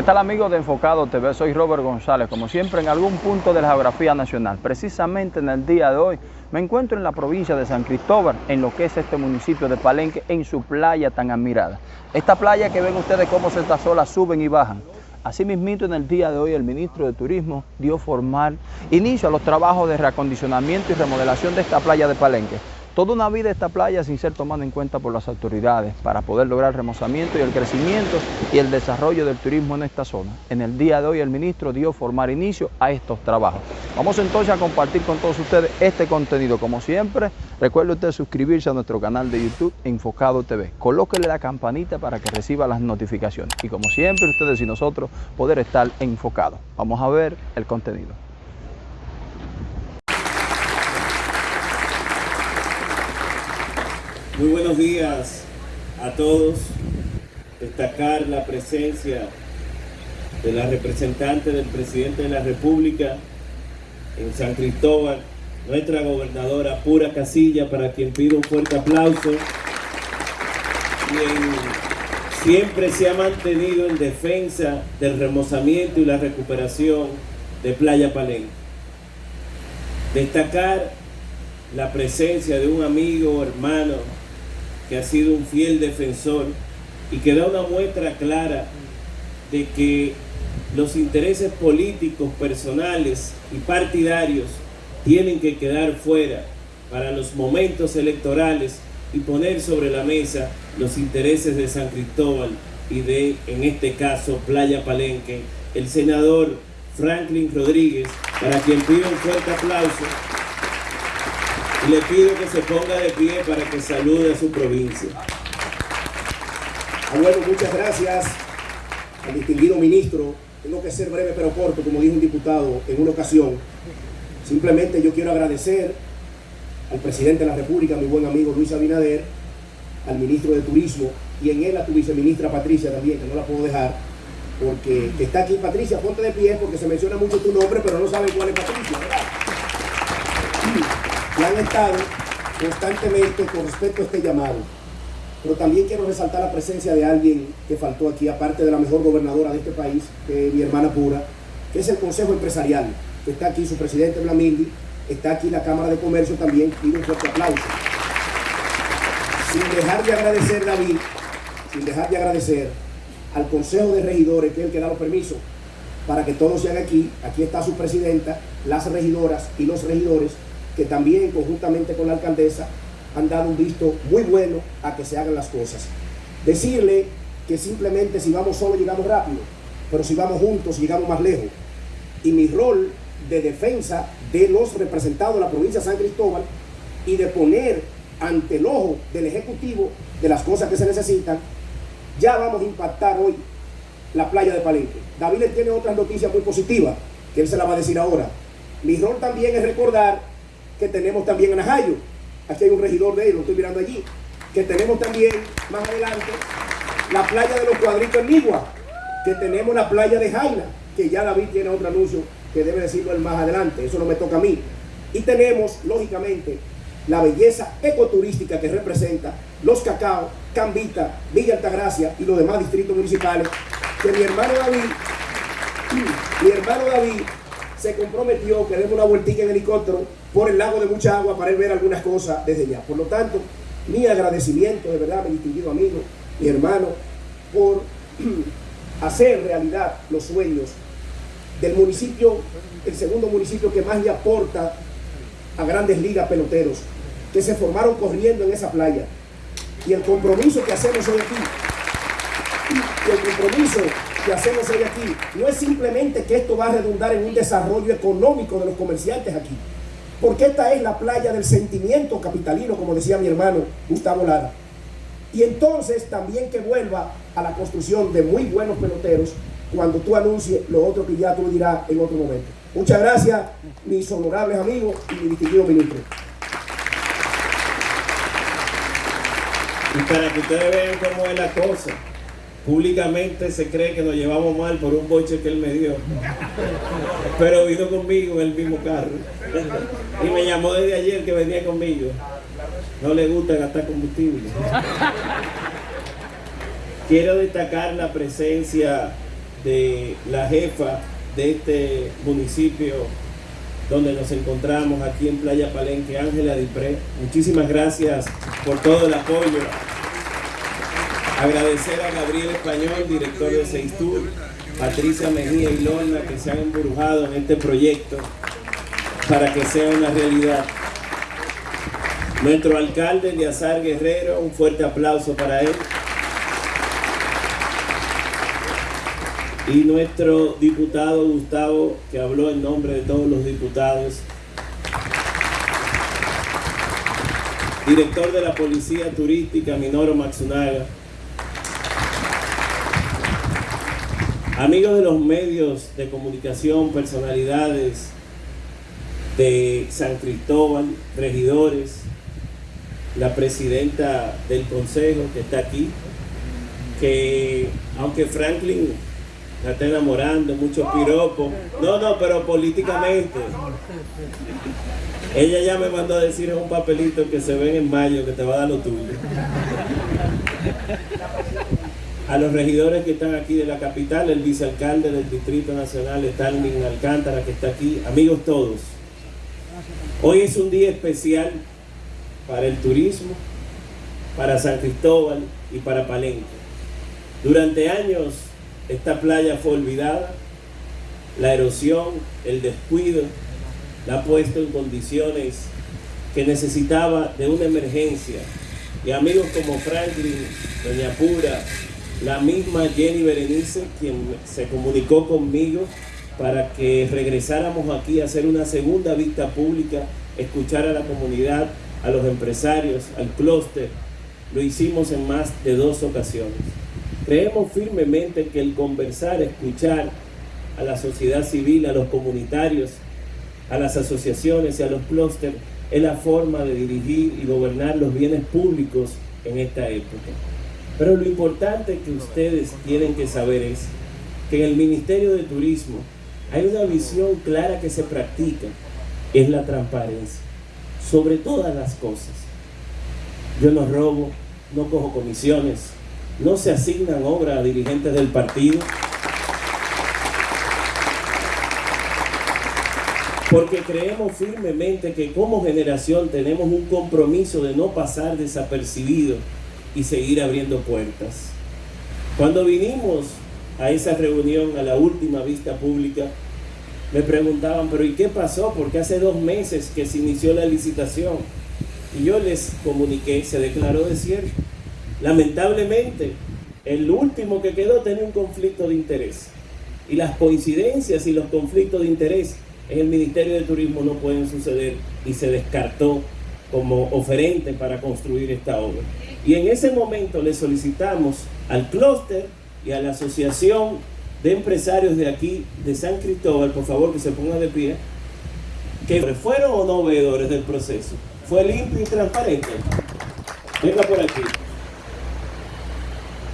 ¿Qué tal amigos de Enfocado TV? Soy Robert González, como siempre en algún punto de la geografía nacional. Precisamente en el día de hoy me encuentro en la provincia de San Cristóbal, en lo que es este municipio de Palenque, en su playa tan admirada. Esta playa que ven ustedes cómo estas olas suben y bajan. Asimismo, en el día de hoy el ministro de Turismo dio formal inicio a los trabajos de reacondicionamiento y remodelación de esta playa de Palenque toda una vida esta playa sin ser tomada en cuenta por las autoridades para poder lograr el remozamiento y el crecimiento y el desarrollo del turismo en esta zona. En el día de hoy el ministro dio formar inicio a estos trabajos. Vamos entonces a compartir con todos ustedes este contenido. Como siempre, recuerde usted suscribirse a nuestro canal de YouTube Enfocado TV. Colóquele la campanita para que reciba las notificaciones. Y como siempre, ustedes y nosotros poder estar enfocados. Vamos a ver el contenido. Muy buenos días a todos. Destacar la presencia de la representante del presidente de la República en San Cristóbal, nuestra gobernadora Pura Casilla, para quien pido un fuerte aplauso. Quien siempre se ha mantenido en defensa del remozamiento y la recuperación de Playa Palenque. Destacar la presencia de un amigo, hermano, que ha sido un fiel defensor y que da una muestra clara de que los intereses políticos, personales y partidarios tienen que quedar fuera para los momentos electorales y poner sobre la mesa los intereses de San Cristóbal y de, en este caso, Playa Palenque, el senador Franklin Rodríguez, para quien pido un fuerte aplauso le pido que se ponga de pie para que salude a su provincia. Ah, bueno, muchas gracias al distinguido ministro. Tengo que ser breve pero corto, como dijo un diputado en una ocasión. Simplemente yo quiero agradecer al presidente de la República, mi buen amigo Luis Abinader, al ministro de Turismo y en él a tu viceministra Patricia también, que no la puedo dejar, porque está aquí Patricia, ponte de pie porque se menciona mucho tu nombre, pero no saben cuál es Patricia. Que han estado constantemente con respecto a este llamado. Pero también quiero resaltar la presencia de alguien que faltó aquí, aparte de la mejor gobernadora de este país, que es mi hermana pura, que es el Consejo Empresarial, que está aquí su presidente Blamildi, está aquí la Cámara de Comercio también, pido un fuerte aplauso. Sin dejar de agradecer, David, sin dejar de agradecer al Consejo de Regidores, que es el que da los permisos para que todo se haga aquí. Aquí está su presidenta, las regidoras y los regidores que también conjuntamente con la alcaldesa han dado un visto muy bueno a que se hagan las cosas. Decirle que simplemente si vamos solo llegamos rápido, pero si vamos juntos llegamos más lejos. Y mi rol de defensa de los representados de la provincia de San Cristóbal y de poner ante el ojo del Ejecutivo de las cosas que se necesitan, ya vamos a impactar hoy la playa de Palenque. David tiene otras noticias muy positivas, que él se la va a decir ahora. Mi rol también es recordar que tenemos también en Ajayo. Aquí hay un regidor de ellos, lo estoy mirando allí. Que tenemos también, más adelante, la playa de los cuadritos en Nigua. Que tenemos la playa de Jaina, que ya David tiene otro anuncio que debe decirlo él más adelante. Eso no me toca a mí. Y tenemos, lógicamente, la belleza ecoturística que representa los cacao, Cambita, Villa Altagracia y los demás distritos municipales, que mi hermano David, mi hermano David se comprometió que demos una vueltica en helicóptero por el lago de mucha agua para ver algunas cosas desde allá. Por lo tanto, mi agradecimiento de verdad, mi distinguido amigo, mi hermano, por hacer realidad los sueños del municipio, el segundo municipio que más le aporta a grandes ligas peloteros, que se formaron corriendo en esa playa. Y el compromiso que hacemos hoy aquí, y el compromiso que hacemos hoy aquí, no es simplemente que esto va a redundar en un desarrollo económico de los comerciantes aquí, porque esta es la playa del sentimiento capitalino, como decía mi hermano Gustavo Lara. Y entonces también que vuelva a la construcción de muy buenos peloteros cuando tú anuncies lo otro que ya tú dirás en otro momento. Muchas gracias, mis honorables amigos y mi distinguido ministro. Y para que ustedes vean cómo es la cosa, públicamente se cree que nos llevamos mal por un boche que él me dio. Pero vino conmigo en el mismo carro. Y me llamó desde ayer que venía conmigo. No le gusta gastar combustible. Quiero destacar la presencia de la jefa de este municipio donde nos encontramos aquí en Playa Palenque, Ángela Dipré. Muchísimas gracias por todo el apoyo. Agradecer a Gabriel Español, director de Seistur, Patricia Mejía y Lorna que se han embrujado en este proyecto para que sea una realidad. Nuestro alcalde, Eliazar Guerrero, un fuerte aplauso para él. Y nuestro diputado Gustavo, que habló en nombre de todos los diputados. Director de la Policía Turística, Minoro Maxunaga. Amigos de los medios de comunicación, personalidades de San Cristóbal, regidores, la presidenta del consejo que está aquí, que aunque Franklin la está enamorando, mucho piropo. No, no, pero políticamente. Ella ya me mandó a decir en un papelito que se ven en mayo que te va a dar lo tuyo. A los regidores que están aquí de la capital, el vicealcalde del Distrito Nacional, Stalin Alcántara, que está aquí, amigos todos. Hoy es un día especial para el turismo, para San Cristóbal y para Palenque. Durante años esta playa fue olvidada, la erosión, el descuido, la ha puesto en condiciones que necesitaba de una emergencia. Y amigos como Franklin, Doña Pura, la misma Jenny Berenice, quien se comunicó conmigo para que regresáramos aquí a hacer una segunda vista pública, escuchar a la comunidad, a los empresarios, al clúster. Lo hicimos en más de dos ocasiones. Creemos firmemente que el conversar, escuchar a la sociedad civil, a los comunitarios, a las asociaciones y a los clústeres es la forma de dirigir y gobernar los bienes públicos en esta época. Pero lo importante que ustedes tienen que saber es que en el Ministerio de Turismo hay una visión clara que se practica, es la transparencia sobre todas las cosas. Yo no robo, no cojo comisiones, no se asignan obras a dirigentes del partido. Porque creemos firmemente que como generación tenemos un compromiso de no pasar desapercibido y seguir abriendo puertas. Cuando vinimos a esa reunión, a la última vista pública, me preguntaban, pero ¿y qué pasó? Porque hace dos meses que se inició la licitación. Y yo les comuniqué, se declaró desierto. Lamentablemente, el último que quedó tenía un conflicto de interés. Y las coincidencias y los conflictos de interés en el Ministerio de Turismo no pueden suceder y se descartó como oferente para construir esta obra. Y en ese momento le solicitamos al clúster y a la asociación de empresarios de aquí, de San Cristóbal, por favor que se pongan de pie, que fueron o no veedores del proceso. Fue limpio y transparente. Venga por aquí.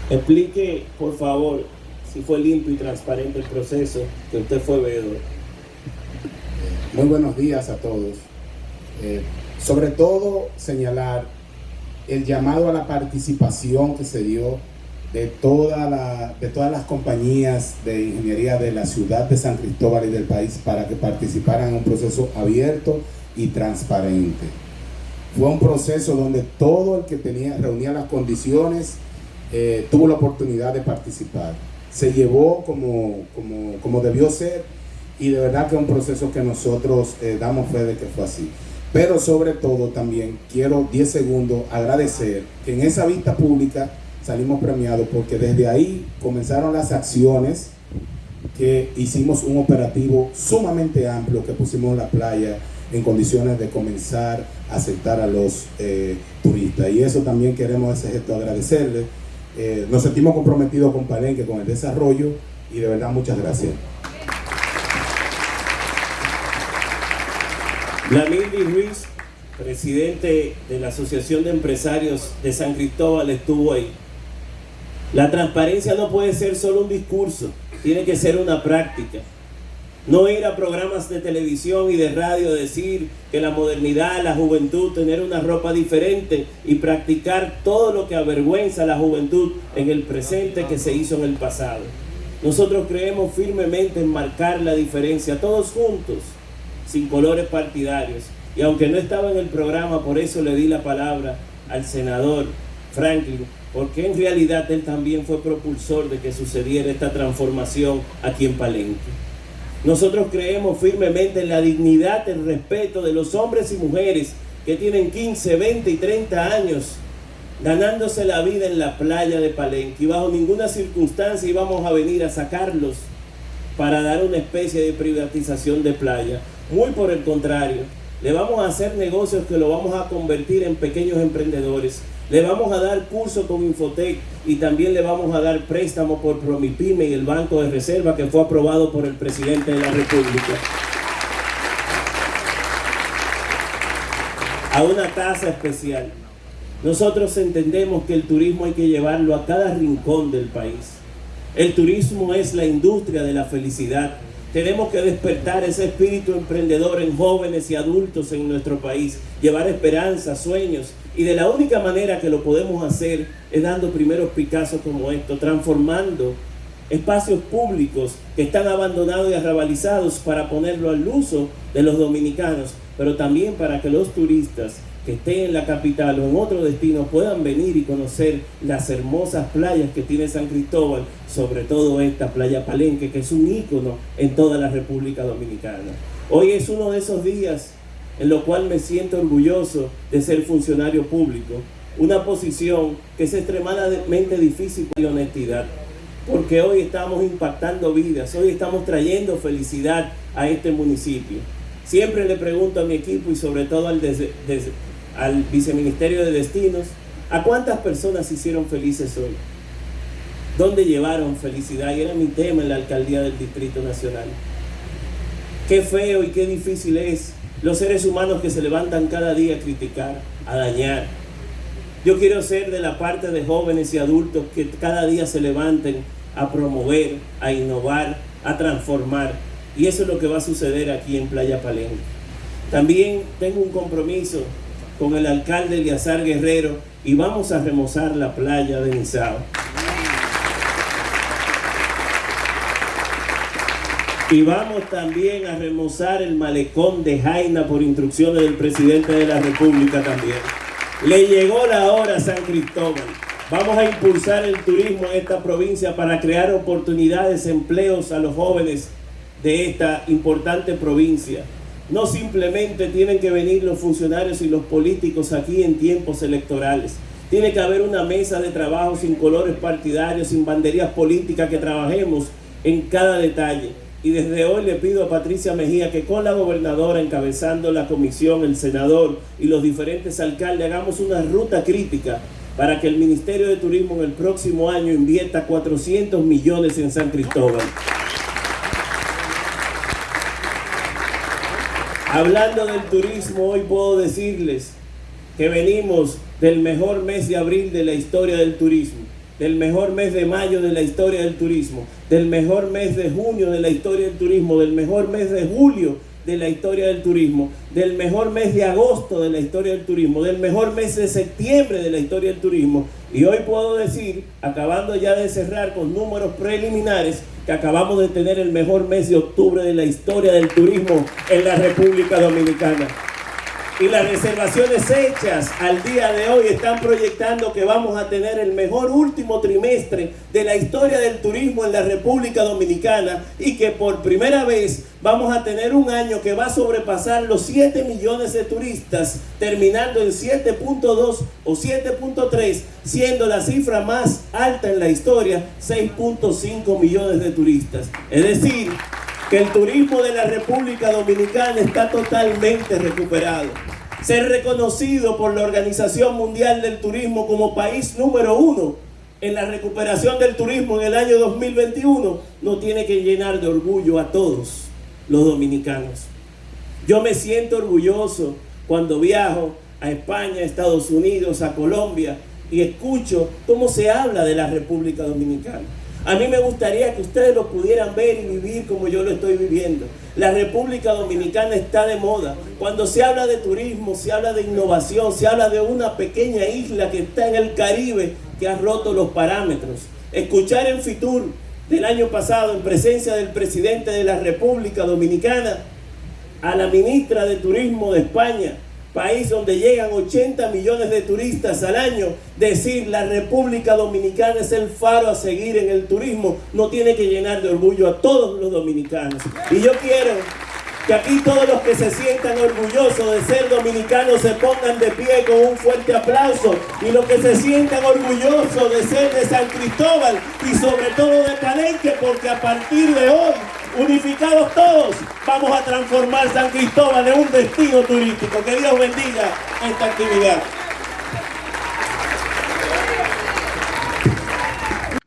Explique, por favor, si fue limpio y transparente el proceso, que usted fue veedor. Muy buenos días a todos. Eh, sobre todo señalar el llamado a la participación que se dio de, de todas las compañías de ingeniería de la ciudad de San Cristóbal y del país para que participaran en un proceso abierto y transparente. Fue un proceso donde todo el que tenía, reunía las condiciones eh, tuvo la oportunidad de participar. Se llevó como, como, como, debió ser y de verdad que es un proceso que nosotros eh, damos fe de que fue así. Pero sobre todo también quiero 10 segundos agradecer que en esa vista pública salimos premiados porque desde ahí comenzaron las acciones que hicimos un operativo sumamente amplio que pusimos en la playa en condiciones de comenzar a aceptar a los eh, turistas. Y eso también queremos ese gesto agradecerle. Eh, nos sentimos comprometidos con Palenque, con el desarrollo y de verdad muchas gracias. Lamildi Ruiz, presidente de la Asociación de Empresarios de San Cristóbal, estuvo ahí. La transparencia no puede ser solo un discurso, tiene que ser una práctica. No ir a programas de televisión y de radio decir que la modernidad, la juventud, tener una ropa diferente y practicar todo lo que avergüenza a la juventud en el presente que se hizo en el pasado. Nosotros creemos firmemente en marcar la diferencia, todos juntos, sin colores partidarios. Y aunque no estaba en el programa, por eso le di la palabra al senador Franklin, porque en realidad él también fue propulsor de que sucediera esta transformación aquí en Palenque. Nosotros creemos firmemente en la dignidad, el respeto de los hombres y mujeres que tienen 15, 20 y 30 años ganándose la vida en la playa de Palenque y bajo ninguna circunstancia íbamos a venir a sacarlos para dar una especie de privatización de playa. Muy por el contrario, le vamos a hacer negocios que lo vamos a convertir en pequeños emprendedores. Le vamos a dar curso con Infotec y también le vamos a dar préstamo por Promipyme y el Banco de Reserva que fue aprobado por el presidente de la República. A una tasa especial. Nosotros entendemos que el turismo hay que llevarlo a cada rincón del país. El turismo es la industria de la felicidad. Tenemos que despertar ese espíritu emprendedor en jóvenes y adultos en nuestro país, llevar esperanza, sueños, y de la única manera que lo podemos hacer es dando primeros picazos como esto, transformando espacios públicos que están abandonados y arrabalizados para ponerlo al uso de los dominicanos, pero también para que los turistas que estén en la capital o en otro destino puedan venir y conocer las hermosas playas que tiene San Cristóbal, sobre todo esta playa Palenque, que es un ícono en toda la República Dominicana. Hoy es uno de esos días en lo cual me siento orgulloso de ser funcionario público, una posición que es extremadamente difícil de honestidad, porque hoy estamos impactando vidas, hoy estamos trayendo felicidad a este municipio. Siempre le pregunto a mi equipo y sobre todo al, al Viceministerio de Destinos, ¿a cuántas personas hicieron felices hoy? ¿Dónde llevaron felicidad? Y era mi tema en la alcaldía del Distrito Nacional. Qué feo y qué difícil es los seres humanos que se levantan cada día a criticar, a dañar. Yo quiero ser de la parte de jóvenes y adultos que cada día se levanten a promover, a innovar, a transformar. Y eso es lo que va a suceder aquí en Playa Palenque. También tengo un compromiso con el alcalde Eliazar Guerrero y vamos a remozar la playa de Nizao. Y vamos también a remozar el malecón de Jaina por instrucciones del presidente de la República también. Le llegó la hora a San Cristóbal. Vamos a impulsar el turismo en esta provincia para crear oportunidades, empleos a los jóvenes de esta importante provincia. No simplemente tienen que venir los funcionarios y los políticos aquí en tiempos electorales. Tiene que haber una mesa de trabajo sin colores partidarios, sin banderías políticas, que trabajemos en cada detalle. Y desde hoy le pido a Patricia Mejía que con la gobernadora encabezando la comisión, el senador y los diferentes alcaldes hagamos una ruta crítica para que el Ministerio de Turismo en el próximo año invierta 400 millones en San Cristóbal. Hablando del turismo, hoy puedo decirles que venimos del mejor mes de abril de la historia del turismo, del mejor mes de mayo de la historia del turismo, del mejor mes de junio de la historia del turismo, del mejor mes de julio de la historia del turismo, del mejor mes de agosto de la historia del turismo, del mejor mes de septiembre de la historia del turismo. Y hoy puedo decir, acabando ya de cerrar con números preliminares, que acabamos de tener el mejor mes de octubre de la historia del turismo en la República Dominicana. Y las reservaciones hechas al día de hoy están proyectando que vamos a tener el mejor último trimestre de la historia del turismo en la República Dominicana y que por primera vez vamos a tener un año que va a sobrepasar los 7 millones de turistas, terminando en 7.2 o 7.3, siendo la cifra más alta en la historia, 6.5 millones de turistas. Es decir, que el turismo de la República Dominicana está totalmente recuperado. Ser reconocido por la Organización Mundial del Turismo como país número uno en la recuperación del turismo en el año 2021 no tiene que llenar de orgullo a todos los dominicanos. Yo me siento orgulloso cuando viajo a España, a Estados Unidos, a Colombia y escucho cómo se habla de la República Dominicana. A mí me gustaría que ustedes lo pudieran ver y vivir como yo lo estoy viviendo. La República Dominicana está de moda. Cuando se habla de turismo, se habla de innovación, se habla de una pequeña isla que está en el Caribe que ha roto los parámetros. Escuchar en Fitur del año pasado en presencia del presidente de la República Dominicana, a la ministra de Turismo de España, país donde llegan 80 millones de turistas al año, decir la República Dominicana es el faro a seguir en el turismo, no tiene que llenar de orgullo a todos los dominicanos. Y yo quiero que aquí todos los que se sientan orgullosos de ser dominicanos se pongan de pie con un fuerte aplauso y los que se sientan orgullosos de ser de San Cristóbal y sobre todo de Palenque porque a partir de hoy unificados todos vamos a transformar San Cristóbal en un destino turístico. Que Dios bendiga esta actividad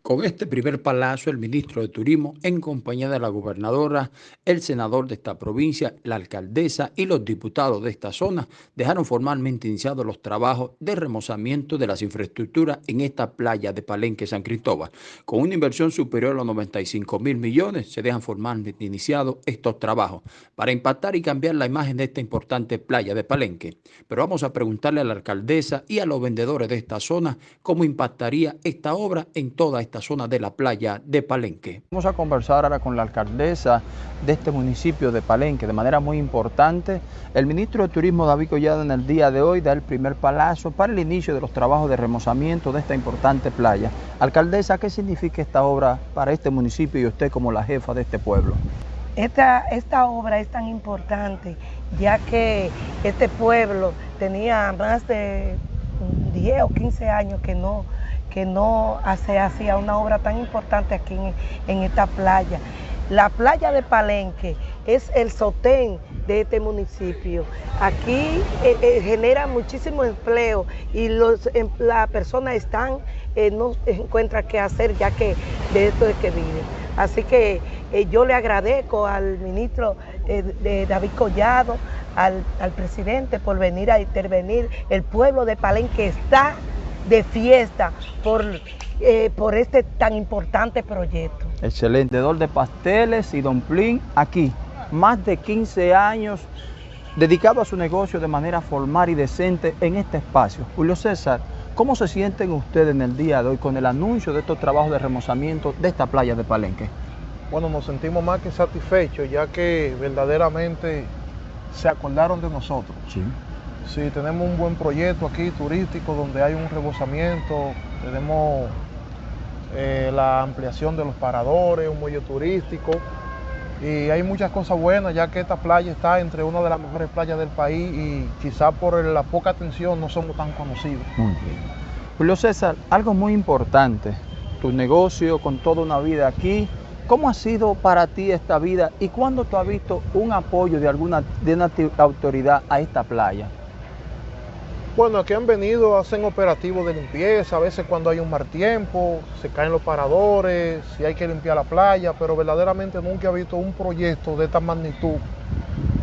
Con este primer palazo, el ministro de Turismo, en compañía de la gobernadora, el senador de esta provincia, la alcaldesa y los diputados de esta zona, dejaron formalmente iniciados los trabajos de remozamiento de las infraestructuras en esta playa de Palenque, San Cristóbal. Con una inversión superior a los 95 mil millones, se dejan formalmente iniciados estos trabajos para impactar y cambiar la imagen de esta importante playa de Palenque. Pero vamos a preguntarle a la alcaldesa y a los vendedores de esta zona cómo impactaría esta obra en toda esta zona de la playa de Palenque. Vamos a conversar ahora con la alcaldesa de este municipio de Palenque de manera muy importante. El ministro de Turismo David Collado en el día de hoy da el primer palazo para el inicio de los trabajos de remozamiento de esta importante playa. Alcaldesa, ¿qué significa esta obra para este municipio y usted como la jefa de este pueblo? Esta, esta obra es tan importante ya que este pueblo tenía más de 10 o 15 años que no que no se hacía una obra tan importante aquí en, esta playa. La playa de Palenque es el sotén de este municipio. Aquí eh, eh, genera muchísimo empleo y los, em, las personas están, eh, no encuentran qué hacer ya que de esto es que viven. Así que yo le agradezco al ministro de David Collado, al, al presidente por venir a intervenir. El pueblo de Palenque está de fiesta por, eh, por este tan importante proyecto. Excelente, vendedor de pasteles y domplín aquí, más de 15 años dedicado a su negocio de manera formal y decente en este espacio. Julio César, ¿cómo se sienten ustedes en el día de hoy con el anuncio de estos trabajos de remozamiento de esta playa de Palenque? Bueno, nos sentimos más que satisfechos ya que verdaderamente se acordaron de nosotros. Sí. Sí, tenemos un buen proyecto aquí turístico donde hay un rebosamiento, tenemos eh, la ampliación de los paradores, un muelle turístico y hay muchas cosas buenas ya que esta playa está entre una de las mejores playas del país y quizás por la poca atención no somos tan conocidos. Muy bien. Julio César, algo muy importante, tu negocio con toda una vida aquí, ¿Cómo ha sido para ti esta vida y cuándo tú has visto un apoyo de alguna de una autoridad a esta playa? Bueno, aquí han venido, hacen operativos de limpieza, a veces cuando hay un mal tiempo, se caen los paradores, si hay que limpiar la playa, pero verdaderamente nunca he visto un proyecto de esta magnitud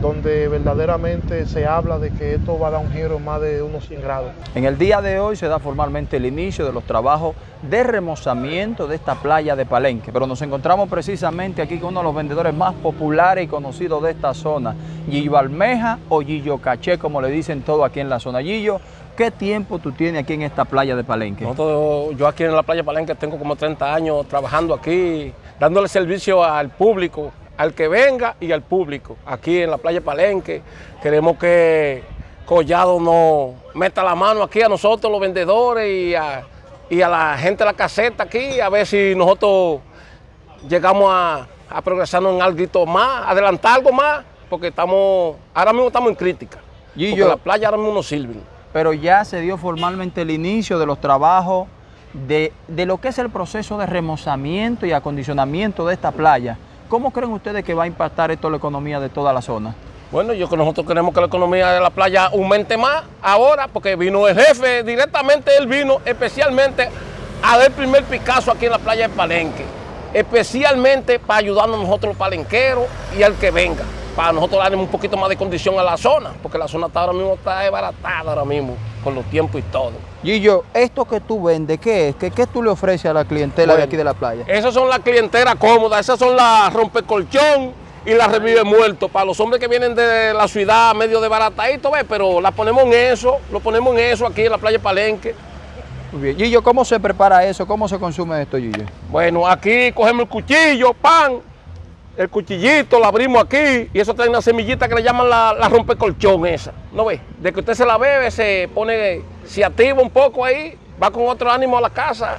donde verdaderamente se habla de que esto va a dar un giro más de unos 100 grados. En el día de hoy se da formalmente el inicio de los trabajos de remozamiento de esta playa de Palenque, pero nos encontramos precisamente aquí con uno de los vendedores más populares y conocidos de esta zona, Gillo Almeja o Gillo Caché, como le dicen todo aquí en la zona. Gillo, ¿qué tiempo tú tienes aquí en esta playa de Palenque? yo aquí en la playa de Palenque tengo como 30 años trabajando aquí, dándole servicio al público, al que venga y al público. Aquí en la playa Palenque queremos que Collado nos meta la mano aquí a nosotros los vendedores y a, la gente de la caseta aquí, a ver si nosotros llegamos a, a progresarnos en algo más, adelantar algo más, porque estamos, ahora mismo estamos en crítica. Y porque la playa ahora mismo no sirve. Pero ya se dio formalmente el inicio de los trabajos de, de lo que es el proceso de remozamiento y acondicionamiento de esta playa. ¿Cómo creen ustedes que va a impactar esto la economía de toda la zona? Bueno, yo que nosotros queremos que la economía de la playa aumente más ahora, porque vino el jefe, directamente él vino especialmente a dar el primer Picasso aquí en la playa de Palenque, especialmente para ayudarnos nosotros los palenqueros y al que venga, para nosotros darle un poquito más de condición a la zona, porque la zona está ahora mismo está desbaratada ahora mismo, con los tiempos y todo. Gillo, esto que tú vendes, ¿qué es? ¿Qué, qué tú le ofreces a la clientela de aquí de la playa? Esas son las clientelas cómodas, esas son las rompecolchón y las revive muerto para los hombres que vienen de la ciudad medio de baratadito, ¿ves? pero la ponemos en eso, lo ponemos en eso aquí en la playa Palenque. Muy bien. Gillo, ¿cómo se prepara eso? ¿Cómo se consume esto, Gillo? Bueno, aquí cogemos el cuchillo, pan, el cuchillito, lo abrimos aquí y eso trae una semillita que le llaman la, la rompecolchón esa. ¿No ve? De que usted se la bebe, se pone, se activa un poco ahí, va con otro ánimo a la casa,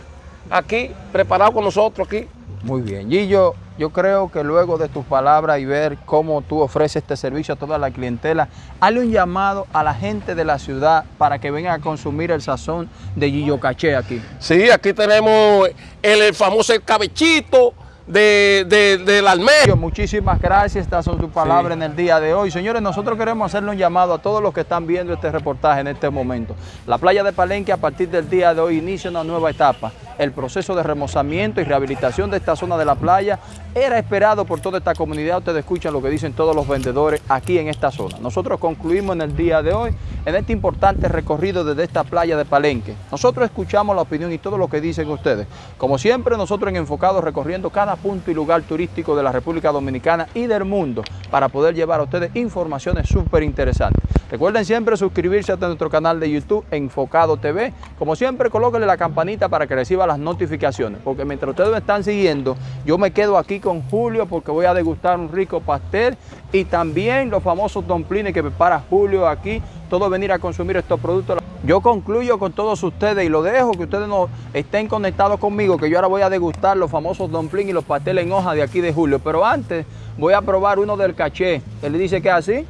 aquí, preparado con nosotros aquí. Muy bien. Gillo, yo creo que luego de tus palabras y ver cómo tú ofreces este servicio a toda la clientela, hazle un llamado a la gente de la ciudad para que vengan a consumir el sazón de Gillo Caché aquí. Sí, aquí tenemos el, el famoso cabechito de, de, del almejo. Muchísimas gracias, estas son tus palabras Sí. en el día de hoy. Señores, nosotros queremos hacerle un llamado a todos los que están viendo este reportaje en este momento. La playa de Palenque a partir del día de hoy inicia una nueva etapa. El proceso de remozamiento y rehabilitación de esta zona de la playa era esperado por toda esta comunidad. Ustedes escuchan lo que dicen todos los vendedores aquí en esta zona. Nosotros concluimos en el día de hoy en este importante recorrido desde esta playa de Palenque. Nosotros escuchamos la opinión y todo lo que dicen ustedes. Como siempre, nosotros en Enfocados recorriendo cada punto y lugar turístico de la República Dominicana y del mundo para poder llevar a ustedes informaciones súper interesantes. Recuerden siempre suscribirse a nuestro canal de YouTube Enfocado TV. Como siempre, colóquenle la campanita para que reciba las notificaciones, porque mientras ustedes me están siguiendo, yo me quedo aquí con Julio porque voy a degustar un rico pastel y también los famosos domplines que prepara Julio aquí, todos venir a consumir estos productos. Yo concluyo con todos ustedes y lo dejo que ustedes no estén conectados conmigo, que yo ahora voy a degustar los famosos domplines y los pasteles en hoja de aquí de Julio, pero antes voy a probar uno del caché. Él dice que es así.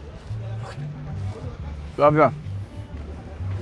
Gracias.